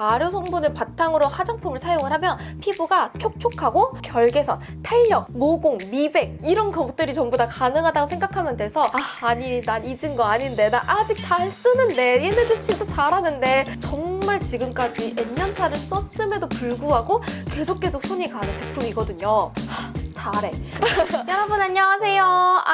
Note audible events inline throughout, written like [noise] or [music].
발효 성분을 바탕으로 화장품을 사용을 하면 피부가 촉촉하고 결개선, 탄력, 모공, 미백 이런 것들이 전부 다 가능하다고 생각하면 돼서 아 아니 난 잊은 거 아닌데 나 아직 잘 쓰는데 얘네들 진짜 잘하는데 정말 지금까지 N년 차를 썼음에도 불구하고 계속 계속 손이 가는 제품이거든요. 하, 잘해. [laughs] 여러분 안녕하세요.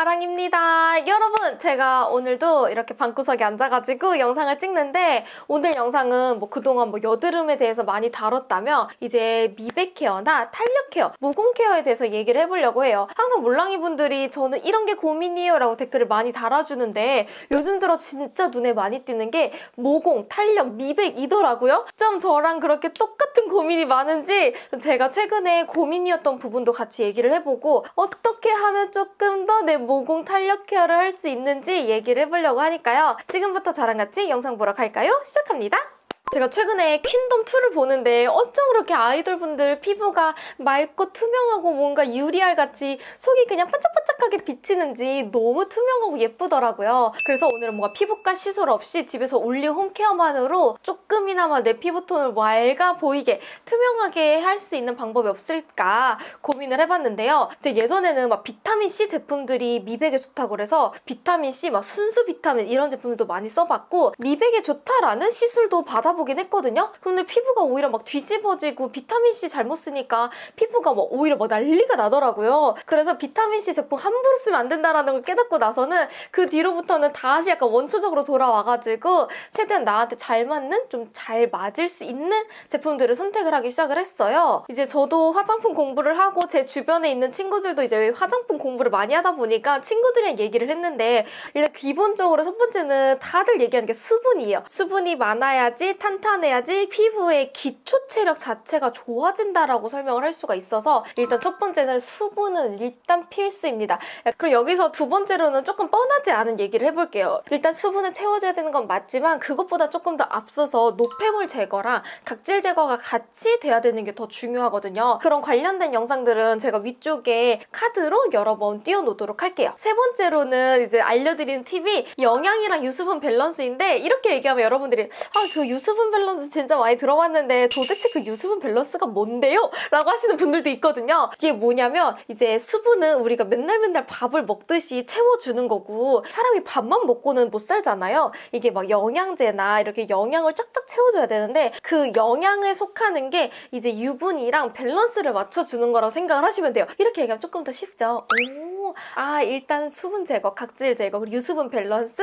아랑입니다. 여러분 제가 오늘도 이렇게 방구석에 앉아가지고 영상을 찍는데 오늘 영상은 뭐 그동안 뭐 여드름에 대해서 많이 다뤘다면 이제 미백 케어나 탄력 케어, 모공 케어에 대해서 얘기를 해보려고 해요. 항상 몰랑이 분들이 저는 이런 게 고민이에요 라고 댓글을 많이 달아주는데 요즘 들어 진짜 눈에 많이 띄는 게 모공, 탄력, 미백이더라고요. 좀 저랑 그렇게 똑같은 고민이 많은지 제가 최근에 고민이었던 부분도 같이 얘기를 해보고 어떻게 하면 조금 더 내 모공 탄력 케어를 할 수 있는지 얘기를 해보려고 하니까요. 지금부터 저랑 같이 영상 보러 갈까요? 시작합니다. 제가 최근에 퀸덤 2를 보는데 어쩜 그렇게 아이돌분들 피부가 맑고 투명하고 뭔가 유리알 같이 속이 그냥 반짝반짝하게 비치는지 너무 투명하고 예쁘더라고요. 그래서 오늘은 뭔가 피부과 시술 없이 집에서 only 홈케어만으로 조금이나마 내 피부톤을 맑아 보이게 투명하게 할 수 있는 방법이 없을까 고민을 해봤는데요. 제 예전에는 막 비타민C 제품들이 미백에 좋다고 그래서 비타민C, 막 순수 비타민 이런 제품들도 많이 써봤고 미백에 좋다라는 시술도 받아 보긴 했거든요. 근데 피부가 오히려 막 뒤집어지고 비타민C 잘못 쓰니까 피부가 막 오히려 막 난리가 나더라고요. 그래서 비타민C 제품 함부로 쓰면 안 된다라는 걸 깨닫고 나서는 그 뒤로부터는 다시 약간 원초적으로 돌아와가지고 최대한 나한테 잘 맞는 좀 잘 맞을 수 있는 제품들을 선택을 하기 시작을 했어요. 이제 저도 화장품 공부를 하고 제 주변에 있는 친구들도 이제 화장품 공부를 많이 하다 보니까 친구들이랑 얘기를 했는데 일단 기본적으로 첫 번째는 다들 얘기하는 게 수분이에요. 수분이 많아야지 탄탄해야지 피부의 기초 체력 자체가 좋아진다라고 설명을 할 수가 있어서 일단 첫 번째는 수분은 일단 필수입니다. 그리고 여기서 두 번째로는 조금 뻔하지 않은 얘기를 해볼게요. 일단 수분을 채워줘야 되는 건 맞지만 그것보다 조금 더 앞서서 노폐물 제거랑 각질 제거가 같이 돼야 되는 게 더 중요하거든요. 그런 관련된 영상들은 제가 위쪽에 카드로 여러 번 띄워놓도록 할게요. 세 번째로는 이제 알려드리는 팁이 영양이랑 유수분 밸런스인데 이렇게 얘기하면 여러분들이 아 그 유수분 밸런스 진짜 많이 들어봤는데 도대체 그 유수분 밸런스가 뭔데요? 라고 하시는 분들도 있거든요. 이게 뭐냐면 이제 수분은 우리가 맨날 맨날 밥을 먹듯이 채워주는 거고 사람이 밥만 먹고는 못 살잖아요. 이게 막 영양제나 이렇게 영양을 쫙쫙 채워줘야 되는데 그 영양에 속하는 게 이제 유분이랑 밸런스를 맞춰주는 거라고 생각을 하시면 돼요. 이렇게 얘기하면 조금 더 쉽죠. 오, 아 일단 수분 제거, 각질 제거, 그리고 유수분 밸런스,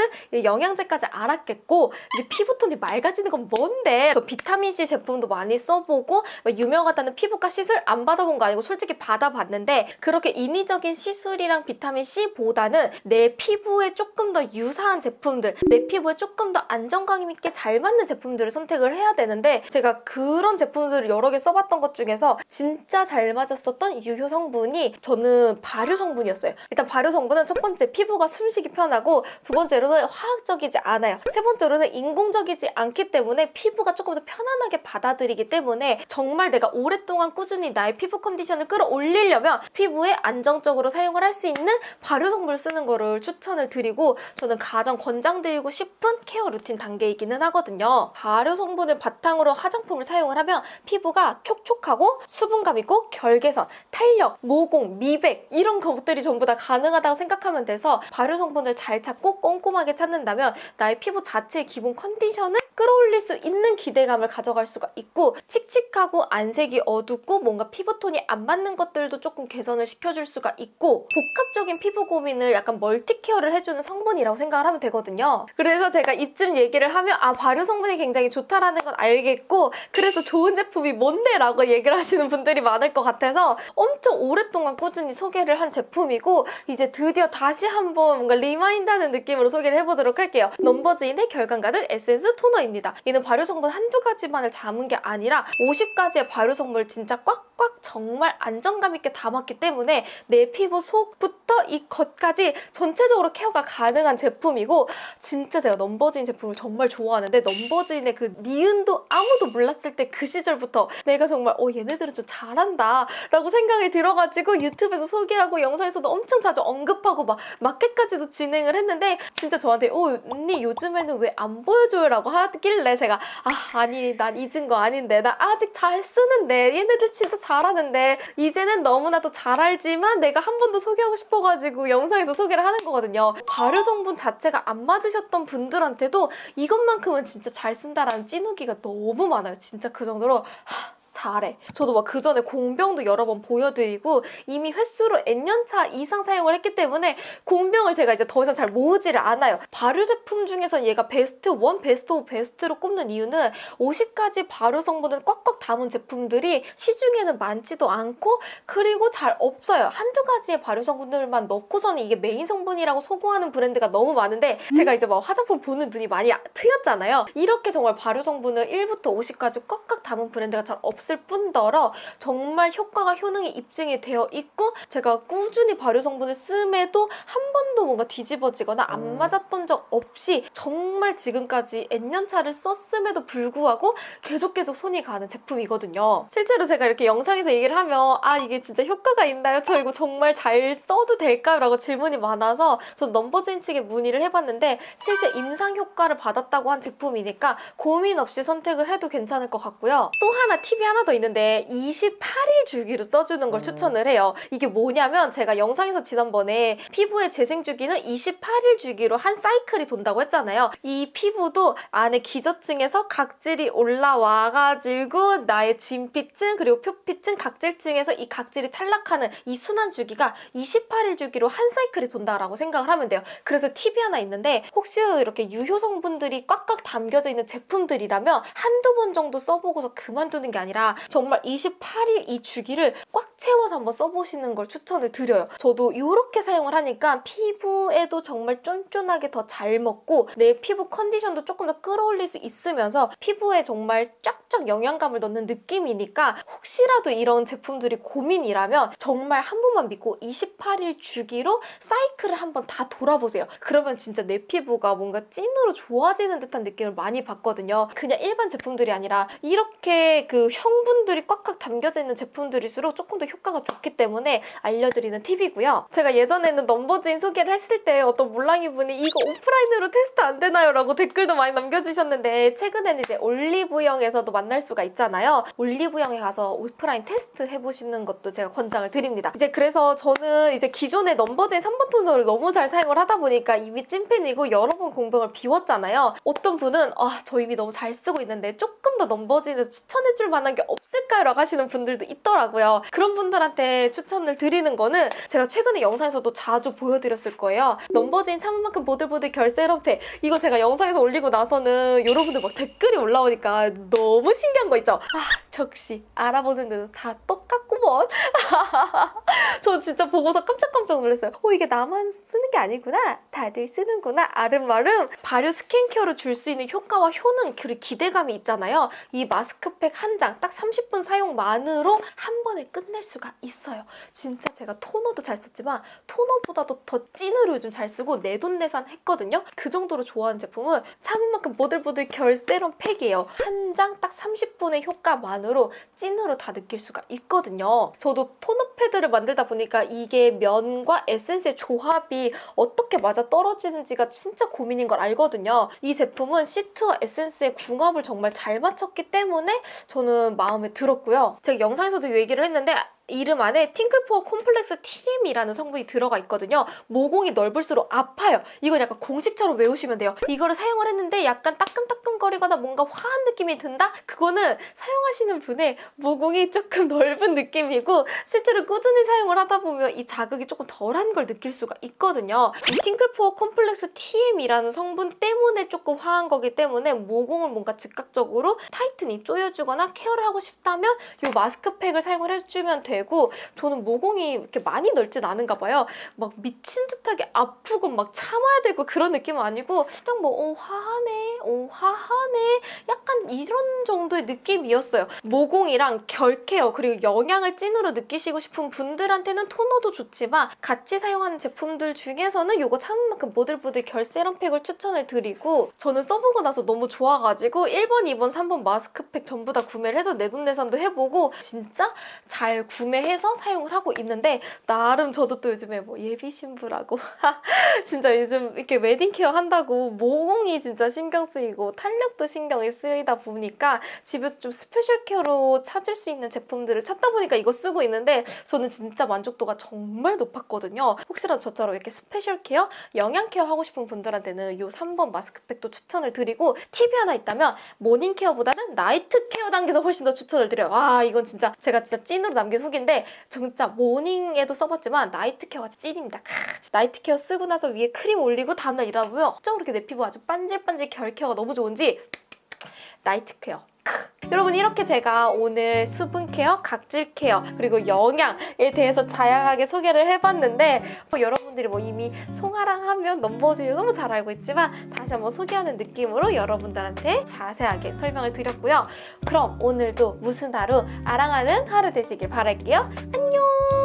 영양제까지 알았겠고 이제 피부톤이 맑아지는 건 뭔데? 저 비타민C 제품도 많이 써보고 유명하다는 피부과 시술 안 받아본 거 아니고 솔직히 받아봤는데 그렇게 인위적인 시술이랑 비타민C보다는 내 피부에 조금 더 유사한 제품들, 내 피부에 조금 더 안정감 있게 잘 맞는 제품들을 선택을 해야 되는데 제가 그런 제품들을 여러 개 써봤던 것 중에서 진짜 잘 맞았었던 유효 성분이 저는 발효 성분이었어요. 일단 발효 성분은 첫 번째 피부가 숨쉬기 편하고 두 번째로는 화학적이지 않아요. 세 번째로는 인공적이지 않기 때문에 피부가 조금 더 편안하게 받아들이기 때문에 정말 내가 오랫동안 꾸준히 나의 피부 컨디션을 끌어올리려면 피부에 안정적으로 사용을 할 수 있는 발효 성분을 쓰는 거를 추천을 드리고 저는 가장 권장드리고 싶은 케어 루틴 단계이기는 하거든요. 발효 성분을 바탕으로 화장품을 사용을 하면 피부가 촉촉하고 수분감 있고 결개선, 탄력, 모공, 미백 이런 것들이 전부 다 가능하다고 생각하면 돼서 발효 성분을 잘 찾고 꼼꼼하게 찾는다면 나의 피부 자체의 기본 컨디션을 끌어올릴 수 있는 기대감을 가져갈 수가 있고 칙칙하고 안색이 어둡고 뭔가 피부톤이 안 맞는 것들도 조금 개선을 시켜줄 수가 있고 복합적인 피부 고민을 약간 멀티 케어를 해주는 성분이라고 생각을 하면 되거든요. 그래서 제가 이쯤 얘기를 하면 아 발효 성분이 굉장히 좋다라는 건 알겠고 그래서 좋은 제품이 뭔데? 라고 얘기를 하시는 분들이 많을 것 같아서 엄청 오랫동안 꾸준히 소개를 한 제품이고 이제 드디어 다시 한번 뭔가 remind하는 느낌으로 소개를 해보도록 할게요. 넘버즈인의 결광 가득 에센스 토너입니다. 이는 발효 성분 한두 가지만을 담은 게 아니라 50가지의 발효 성분을 진짜 꽉꽉 정말 안정감 있게 담았기 때문에 내 피부 속부터 이 겉까지 전체적으로 케어가 가능한 제품이고 진짜 제가 넘버즈인 제품을 정말 좋아하는데 넘버즈인의 그 니은도 아무도 몰랐을 때 그 시절부터 내가 정말 어 얘네들은 좀 잘한다 라고 생각이 들어가지고 유튜브에서 소개하고 영상에서도 엄청 엄청 자주 언급하고 막 마켓까지도 진행을 했는데 진짜 저한테 어 언니 요즘에는 왜 안 보여줘요? 라고 하길래 제가 아 아니 난 잊은 거 아닌데 나 아직 잘 쓰는데 얘네들 진짜 잘하는데 이제는 너무나도 잘 알지만 내가 한 번 더 소개하고 싶어가지고 영상에서 소개를 하는 거거든요. 발효 성분 자체가 안 맞으셨던 분들한테도 이것만큼은 진짜 잘 쓴다라는 찐후기가 너무 많아요. 진짜 그 정도로 하, 잘해. 저도 막 그 전에 공병도 여러 번 보여드리고 이미 횟수로 N년차 이상 사용을 했기 때문에 공병을 제가 이제 더 이상 잘 모으지를 않아요. 발효 제품 중에서 얘가 베스트 1, 베스트 5, 베스트로 꼽는 이유는 50가지 발효 성분을 꽉꽉 담은 제품들이 시중에는 많지도 않고 그리고 잘 없어요. 한두 가지의 발효 성분들만 넣고서는 이게 메인 성분이라고 소구하는 브랜드가 너무 많은데 제가 이제 막 화장품 보는 눈이 많이 트였잖아요. 이렇게 정말 발효 성분을 1부터 50까지 꽉꽉 담은 브랜드가 잘 없을 뿐더러 정말 효과가 효능이 입증이 되어 있고 제가 꾸준히 발효 성분을 씀에도 한 번도 뭔가 뒤집어지거나 안 음. 맞았던 적 없이 정말 지금까지 N년 차를 썼음에도 불구하고 계속 계속 손이 가는 제품이거든요. 실제로 제가 이렇게 영상에서 얘기를 하면 아 이게 진짜 효과가 있나요? 저 이거 정말 잘 써도 될까요? 라고 질문이 많아서 저 넘버즈인 측에 문의를 해봤는데 실제 임상 효과를 받았다고 한 제품이니까 고민 없이 선택을 해도 괜찮을 것 같고요. 또 하나 팁이 하나 더 있는데 28일 주기로 써주는 걸 음. 추천을 해요. 이게 뭐냐면 제가 영상에서 지난번에 피부의 재생 주기는 28일 주기로 한 사이클이 돈다고 했잖아요. 이 피부도 안에 기저층에서 각질이 올라와가지고 나의 진피층 그리고 표피층 각질층에서 이 각질이 탈락하는 이 순환 주기가 28일 주기로 한 사이클이 돈다라고 생각을 하면 돼요. 그래서 팁이 하나 있는데 혹시라도 이렇게 유효 성분들이 꽉꽉 담겨져 있는 제품들이라면 한두 번 정도 써보고서 그만두는 게 아니라 정말 28일 이 주기를 꽉 채워서 한번 써보시는 걸 추천을 드려요. 저도 이렇게 사용을 하니까 피부에도 정말 쫀쫀하게 더 잘 먹고 내 피부 컨디션도 조금 더 끌어올릴 수 있으면서 피부에 정말 쫙쫙 영양감을 넣는 느낌이니까 혹시라도 이런 제품들이 고민이라면 정말 한 번만 믿고 28일 주기로 사이클을 한번 다 돌아보세요. 그러면 진짜 내 피부가 뭔가 찐으로 좋아지는 듯한 느낌을 많이 받거든요. 그냥 일반 제품들이 아니라 이렇게 그 성분들이 꽉꽉 담겨져 있는 제품들일수록 조금 더 효과가 좋기 때문에 알려드리는 팁이고요. 제가 예전에는 넘버즈인 소개를 했을 때 어떤 몰랑이 분이 이거 오프라인으로 테스트 안 되나요? 라고 댓글도 많이 남겨주셨는데 최근에는 이제 올리브영에서도 만날 수가 있잖아요. 올리브영에 가서 오프라인 테스트 해보시는 것도 제가 권장을 드립니다. 이제 그래서 저는 이제 기존의 넘버즈인 3번 토너를 너무 잘 사용을 하다 보니까 이미 찐팬이고 여러 번 공병을 비웠잖아요. 어떤 분은 아, 저 이미 너무 잘 쓰고 있는데 조금 더 넘버즈인에서 추천해줄 만한 게 없을까요? 라고 하시는 분들도 있더라고요. 그런 분들한테 추천을 드리는 거는 제가 최근에 영상에서도 자주 보여드렸을 거예요. 넘버즈인 참은 만큼 보들보들 결세럼팩 이거 제가 영상에서 올리고 나서는 여러분들 막 댓글이 올라오니까 너무 신기한 거 있죠? 아 역시 알아보는 데도 다 똑같구먼 [laughs] 저 진짜 보고서 깜짝깜짝 놀랐어요. 어, 이게 나만 쓰는 게 아니구나. 다들 쓰는구나. 알음알음. 발효 스킨케어로 줄 수 있는 효과와 효능, 그리고 기대감이 있잖아요. 이 마스크팩 한 장, 딱 30분 사용만으로 한 번에 끝낼 수가 있어요. 진짜 제가 토너도 잘 썼지만 토너보다도 더 찐으로 요즘 잘 쓰고 내돈내산 했거든요. 그 정도로 좋아하는 제품은 참은 만큼 보들보들 결 세럼 팩이에요. 한 장 딱 30분의 효과만으로 찐으로 다 느낄 수가 있거든요. 저도 토너 패드를 만들다 보니까 이게 면과 에센스의 조합이 어떻게 맞아 떨어지는지가 진짜 고민인 걸 알거든요. 이 제품은 시트와 에센스의 궁합을 정말 잘 맞췄기 때문에 저는 마음에 들었고요. 제가 영상에서도 이 얘기를 했는데 이름 안에 Tingle Pore Complex TM이라는 성분이 들어가 있거든요. 모공이 넓을수록 아파요. 이건 약간 공식처럼 외우시면 돼요. 이거를 사용을 했는데 약간 따끔따끔거리거나 뭔가 화한 느낌이 든다? 그거는 사용하시는 분의 모공이 조금 넓은 느낌이고 실제로 꾸준히 사용을 하다 보면 이 자극이 조금 덜한 걸 느낄 수가 있거든요. 이 Tingle Pore Complex TM이라는 성분 때문에 조금 화한 거기 때문에 모공을 뭔가 즉각적으로 tightening 조여주거나 케어를 하고 싶다면 이 마스크팩을 사용을 해주면 되고 저는 모공이 이렇게 많이 넓진 않은가 봐요. 막 미친 듯하게 아프고 막 참아야 되고 그런 느낌은 아니고 그냥 뭐 어, 화하네, 어, 화하네 약간 이런 정도의 느낌이었어요. 모공이랑 결 케어 그리고 영양을 찐으로 느끼시고 싶은 분들한테는 토너도 좋지만 같이 사용하는 제품들 중에서는 이거 참은 만큼 보들보들 결 세럼팩을 추천을 드리고 저는 써보고 나서 너무 좋아가지고 1번, 2번, 3번 마스크팩 전부 다 구매를 해서 내돈내산도 해보고 진짜 잘 구. 구매해서 사용을 하고 있는데 나름 저도 또 요즘에 뭐 예비 신부라고 [laughs] 진짜 요즘 이렇게 wedding care 한다고 모공이 진짜 신경 쓰이고 탄력도 신경이 쓰이다 보니까 집에서 좀 special care로 찾을 수 있는 제품들을 찾다 보니까 이거 쓰고 있는데 저는 진짜 만족도가 정말 높았거든요. 혹시라도 저처럼 이렇게 special care, 영양 케어 하고 싶은 분들한테는 이 3번 마스크팩도 추천을 드리고 팁이 하나 있다면 morning care보다는 night care 단계에서 훨씬 더 추천을 드려요. 와 이건 진짜 제가 진짜 찐으로 남긴 후기 인데 진짜 morning에도 써봤지만 night care가 찐입니다. 크, night care 쓰고 나서 위에 크림 올리고 다음날 일어나보면 어쩜 그렇게 내 피부 아주 반질반질 결 케어가 너무 좋은지 night care. 크. 여러분 이렇게 제가 오늘 수분 케어, 각질 케어 그리고 영양에 대해서 다양하게 소개를 해봤는데 또 여러분들이 뭐 이미 송아랑 하면 넘버즈를 너무 잘 알고 있지만 다시 한번 소개하는 느낌으로 여러분들한테 자세하게 설명을 드렸고요. 그럼 오늘도 무슨 하루 아랑하는 하루 되시길 바랄게요. 안녕.